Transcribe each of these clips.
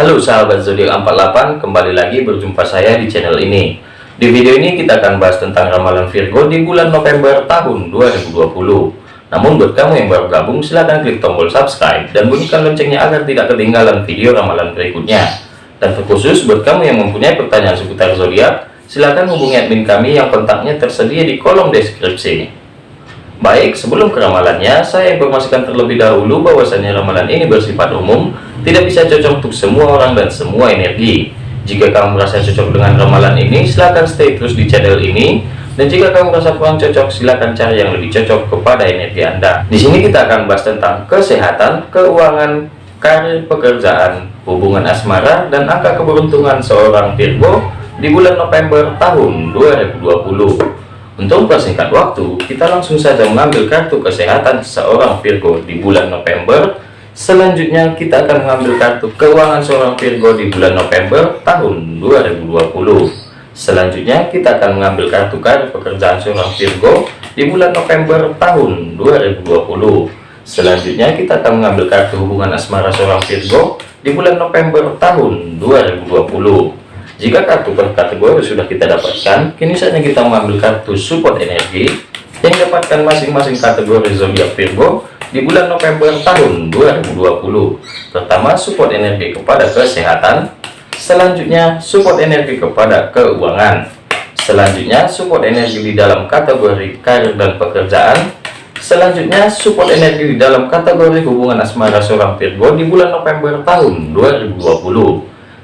Halo sahabat zodiak 48, kembali lagi berjumpa saya di channel ini. Di video ini kita akan bahas tentang ramalan Virgo di bulan November tahun 2020. Namun buat kamu yang baru gabung, silahkan klik tombol subscribe dan bunyikan loncengnya agar tidak ketinggalan video ramalan berikutnya. Dan terkhusus buat kamu yang mempunyai pertanyaan seputar zodiak, silahkan hubungi admin kami yang kontaknya tersedia di kolom deskripsi. Baik, sebelum ke ramalannya, saya informasikan terlebih dahulu bahwasanya ramalan ini bersifat umum, tidak bisa cocok untuk semua orang dan semua energi. Jika kamu merasa cocok dengan ramalan ini, silahkan stay terus di channel ini. Dan jika kamu merasa kurang cocok, silahkan cari yang lebih cocok kepada energi Anda. Di sini kita akan bahas tentang kesehatan, keuangan, karir, pekerjaan, hubungan asmara, dan angka keberuntungan seorang Virgo di bulan November tahun 2020. Untuk persingkat waktu, kita langsung saja mengambil kartu kesehatan seorang Virgo di bulan November. Selanjutnya kita akan mengambil kartu keuangan seorang Virgo di bulan November tahun 2020. Selanjutnya kita akan mengambil kartu karir pekerjaan seorang Virgo di bulan November tahun 2020. Selanjutnya kita akan mengambil kartu hubungan asmara seorang Virgo di bulan November tahun 2020. Jika kartu per kategori sudah kita dapatkan, kini saatnya kita mengambil kartu support energi yang dapatkan masing-masing kategori zodiak Virgo di bulan November tahun 2020. Pertama, support energi kepada kesehatan. Selanjutnya, support energi kepada keuangan. Selanjutnya, support energi di dalam kategori karir dan pekerjaan. Selanjutnya, support energi di dalam kategori hubungan asmara seorang Virgo di bulan November tahun 2020.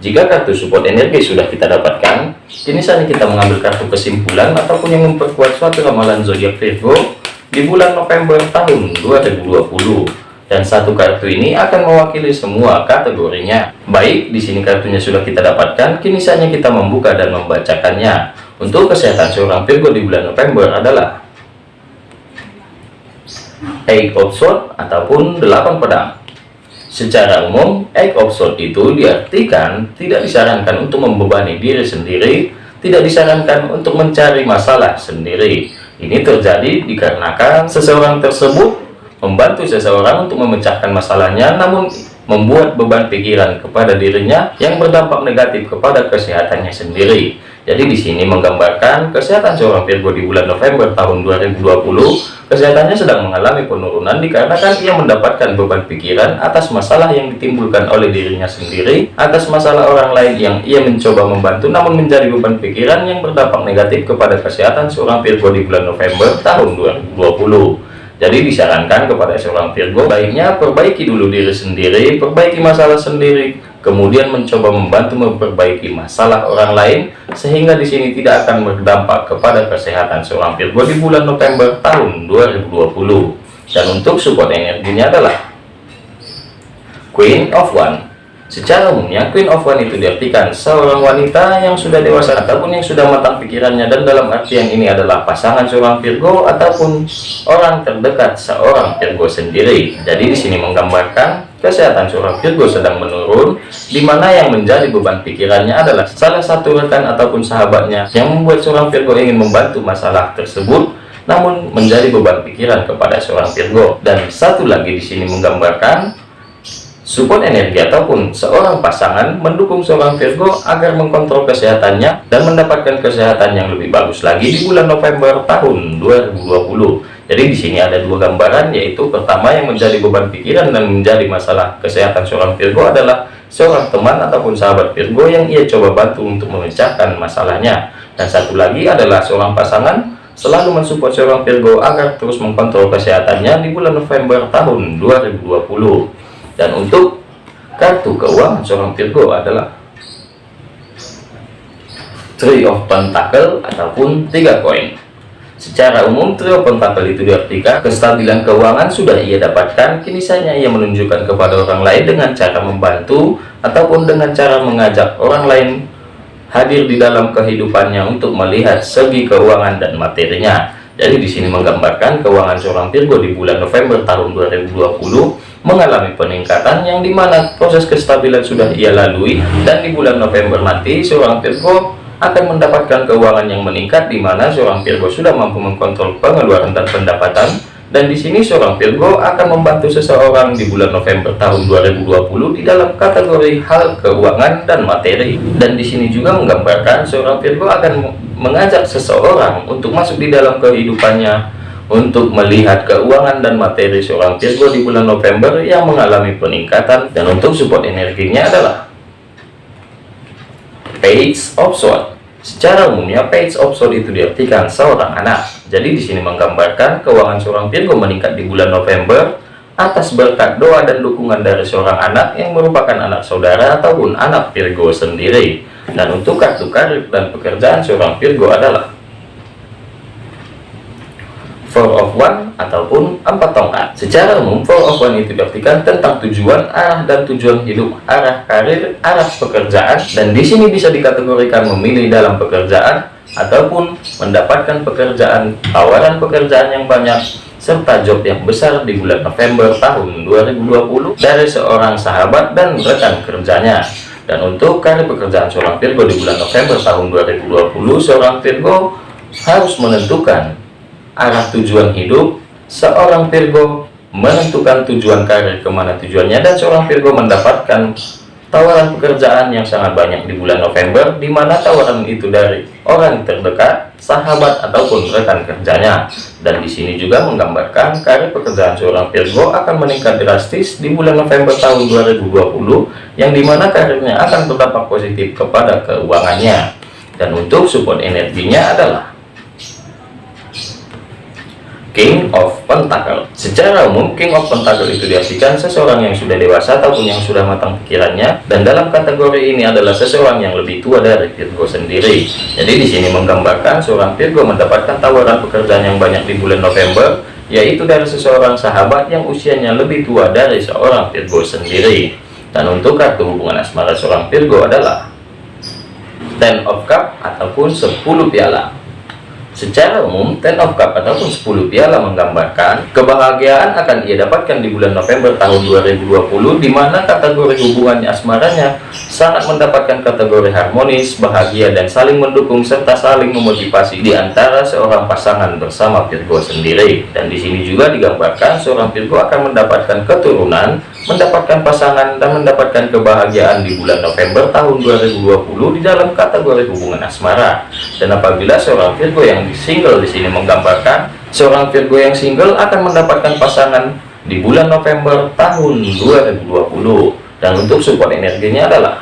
Jika kartu support energi sudah kita dapatkan, kini saatnya kita mengambil kartu kesimpulan ataupun yang memperkuat suatu ramalan zodiak Virgo di bulan November tahun 2020. Dan satu kartu ini akan mewakili semua kategorinya. Baik, di sini kartunya sudah kita dapatkan, kini saatnya kita membuka dan membacakannya. Untuk kesehatan seorang Virgo di bulan November adalah Eight of Swords ataupun delapan pedang. Secara umum, egg of sword itu diartikan tidak disarankan untuk membebani diri sendiri, tidak disarankan untuk mencari masalah sendiri. Ini terjadi dikarenakan seseorang tersebut membantu seseorang untuk memecahkan masalahnya, namun membuat beban pikiran kepada dirinya yang berdampak negatif kepada kesehatannya sendiri. Jadi di sini menggambarkan kesehatan seorang Virgo di bulan November tahun 2020, kesehatannya sedang mengalami penurunan dikarenakan ia mendapatkan beban pikiran atas masalah yang ditimbulkan oleh dirinya sendiri, atas masalah orang lain yang ia mencoba membantu namun menjadi beban pikiran yang berdampak negatif kepada kesehatan seorang Virgo di bulan November tahun 2020. Jadi disarankan kepada seorang Virgo baiknya perbaiki dulu diri sendiri, perbaiki masalah sendiri, kemudian mencoba membantu memperbaiki masalah orang lain sehingga di sini tidak akan berdampak kepada kesehatan seorang Virgo di bulan November tahun 2020 dan untuk support energinya adalah Queen of One Secara umumnya, Queen of One itu diartikan seorang wanita yang sudah dewasa ataupun yang sudah matang pikirannya dan dalam artian ini adalah pasangan seorang Virgo ataupun orang terdekat seorang Virgo sendiri. Jadi di sini menggambarkan kesehatan seorang Virgo sedang menurun, di mana yang menjadi beban pikirannya adalah salah satu rekan ataupun sahabatnya yang membuat seorang Virgo ingin membantu masalah tersebut namun menjadi beban pikiran kepada seorang Virgo. Dan satu lagi di sini menggambarkan Support energi ataupun seorang pasangan mendukung seorang Virgo agar mengkontrol kesehatannya dan mendapatkan kesehatan yang lebih bagus lagi di bulan November tahun 2020. Jadi di sini ada dua gambaran yaitu pertama yang menjadi beban pikiran dan menjadi masalah kesehatan seorang Virgo adalah seorang teman ataupun sahabat Virgo yang ia coba bantu untuk memecahkan masalahnya. Dan satu lagi adalah seorang pasangan selalu mensupport seorang Virgo agar terus mengkontrol kesehatannya di bulan November tahun 2020 dan untuk kartu keuangan seorang Virgo adalah Three of Pentacle ataupun tiga koin secara umum Three of Pentacle itu diartikan kestabilan keuangan sudah ia dapatkan. Kini saja ia menunjukkan kepada orang lain dengan cara membantu ataupun dengan cara mengajak orang lain hadir di dalam kehidupannya untuk melihat segi keuangan dan materinya. Jadi di sini menggambarkan keuangan seorang Virgo di bulan November tahun 2020 mengalami peningkatan yang di mana proses kestabilan sudah ia lalui. Dan di bulan November nanti seorang Virgo akan mendapatkan keuangan yang meningkat di mana seorang Virgo sudah mampu mengkontrol pengeluaran dan pendapatan Dan di sini seorang Virgo akan membantu seseorang di bulan November tahun 2020 di dalam kategori hal keuangan dan materi. Dan di sini juga menggambarkan seorang Virgo akan mengajak seseorang untuk masuk di dalam kehidupannya untuk melihat keuangan dan materi seorang Virgo di bulan November yang mengalami peningkatan dan untuk support energinya adalah Page of Swords Secara umumnya, page of sword itu diartikan seorang anak. Jadi di sini menggambarkan keuangan seorang Virgo meningkat di bulan November atas berkat doa dan dukungan dari seorang anak yang merupakan anak saudara ataupun anak Virgo sendiri. Dan untuk kartu karir dan pekerjaan seorang Virgo adalah Four of One ataupun empat tongkat. Secara umum, Four of One itu diartikan tentang tujuan, arah dan tujuan hidup, arah karir, arah pekerjaan, dan di sini bisa dikategorikan memilih dalam pekerjaan ataupun mendapatkan pekerjaan, tawaran pekerjaan yang banyak, serta job yang besar di bulan November tahun 2020 dari seorang sahabat dan rekan kerjanya. Dan untuk karir pekerjaan seorang Virgo di bulan November tahun 2020, seorang Virgo harus menentukan arah tujuan hidup, seorang Virgo menentukan tujuan karir ke mana tujuannya dan seorang Virgo mendapatkan tawaran pekerjaan yang sangat banyak di bulan November di mana tawaran itu dari orang terdekat, sahabat ataupun rekan kerjanya. Dan di sini juga menggambarkan karir pekerjaan seorang Virgo akan meningkat drastis di bulan November tahun 2020 yang di mana karirnya akan berdampak positif kepada keuangannya. Dan untuk support energinya adalah King of Pentacle Secara umum, King of Pentacle itu diartikan seseorang yang sudah dewasa ataupun yang sudah matang pikirannya dan dalam kategori ini adalah seseorang yang lebih tua dari Virgo sendiri. Jadi di sini menggambarkan seorang Virgo mendapatkan tawaran pekerjaan yang banyak di bulan November yaitu dari seseorang sahabat yang usianya lebih tua dari seorang Virgo sendiri. Dan untuk kartu hubungan asmara seorang Virgo adalah Ten of Cup ataupun 10 piala. Secara umum, Ten of Cup ataupun 10 piala menggambarkan kebahagiaan akan ia dapatkan di bulan November tahun 2020 di mana kategori hubungannya asmaranya sangat mendapatkan kategori harmonis, bahagia dan saling mendukung serta saling memotivasi di antara seorang pasangan bersama Virgo sendiri. Dan di sini juga digambarkan seorang Virgo akan mendapatkan keturunan, mendapatkan pasangan dan mendapatkan kebahagiaan di bulan November tahun 2020 di dalam kategori hubungan asmara. Dan apabila seorang Virgo yang single di sini menggambarkan seorang Virgo yang single akan mendapatkan pasangan di bulan November tahun 2020 dan untuk support energinya adalah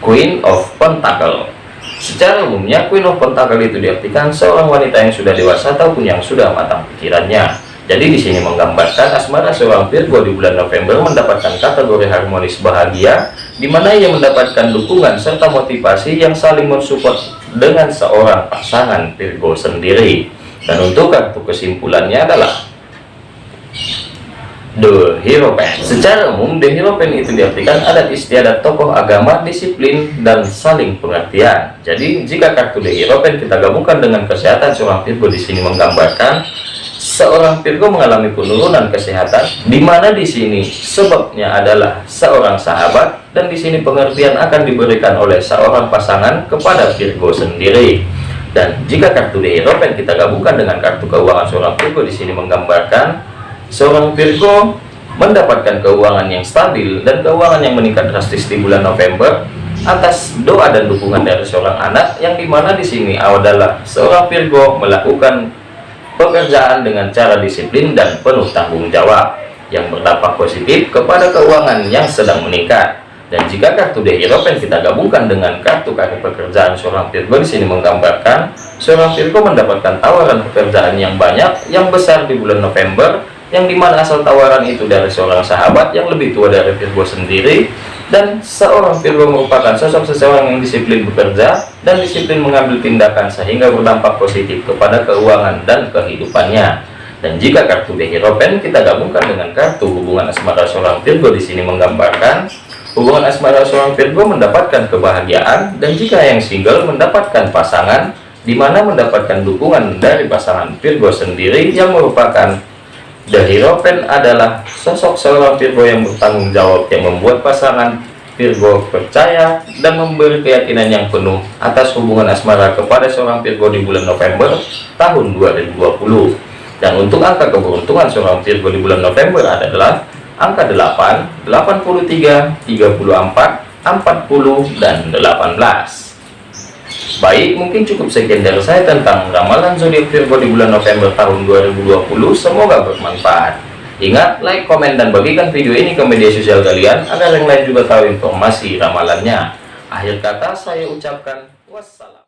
Queen of Pentacle secara umumnya Queen of Pentacle itu diartikan seorang wanita yang sudah dewasa ataupun yang sudah matang pikirannya. Jadi di sini menggambarkan asmara seorang Virgo di bulan November mendapatkan kategori harmonis bahagia, di mana ia mendapatkan dukungan serta motivasi yang saling mensupport dengan seorang pasangan Virgo sendiri. Dan untuk kartu kesimpulannya adalah The Hierophant. Secara umum, The Hierophant itu diartikan adat istiadat tokoh agama, disiplin, dan saling pengertian. Jadi, jika kartu The Hierophant kita gabungkan dengan kesehatan seorang Virgo di sini menggambarkan seorang Virgo mengalami penurunan kesehatan di mana di sini sebabnya adalah seorang sahabat dan di sini pengertian akan diberikan oleh seorang pasangan kepada Virgo sendiri dan jika kartu di Eropa kita gabungkan dengan kartu keuangan seorang Virgo di sini menggambarkan seorang Virgo mendapatkan keuangan yang stabil dan keuangan yang meningkat drastis di bulan November atas doa dan dukungan dari seorang anak yang di mana di sini adalah seorang Virgo melakukan pekerjaan dengan cara disiplin dan penuh tanggung jawab yang berdampak positif kepada keuangan yang sedang meningkat. Dan jika kartu Hierophant kita gabungkan dengan kartu karir pekerjaan seorang Virgo di sini menggambarkan seorang Virgo mendapatkan tawaran pekerjaan yang banyak yang besar di bulan November yang di mana asal tawaran itu dari seorang sahabat yang lebih tua dari Virgo sendiri dan seorang Virgo merupakan sosok seseorang yang disiplin bekerja dan disiplin mengambil tindakan sehingga berdampak positif kepada keuangan dan kehidupannya. Dan jika kartu Hierophant kita gabungkan dengan kartu hubungan asmara seorang Virgo di sini menggambarkan hubungan asmara seorang Virgo mendapatkan kebahagiaan dan jika yang single mendapatkan pasangan di mana mendapatkan dukungan dari pasangan Virgo sendiri yang merupakan The Hierophant adalah sosok seorang Virgo yang bertanggung jawab yang membuat pasangan Virgo percaya dan memberi keyakinan yang penuh atas hubungan asmara kepada seorang Virgo di bulan November tahun 2020. dan untuk angka keberuntungan seorang Virgo di bulan November adalah angka 8 83 34 40 dan 18 Baik, mungkin cukup sekian dari saya tentang ramalan zodiak Virgo di bulan November tahun 2020. Semoga bermanfaat. Ingat, like, komen, dan bagikan video ini ke media sosial kalian agar yang lain juga tahu informasi ramalannya. Akhir kata saya ucapkan wassalam.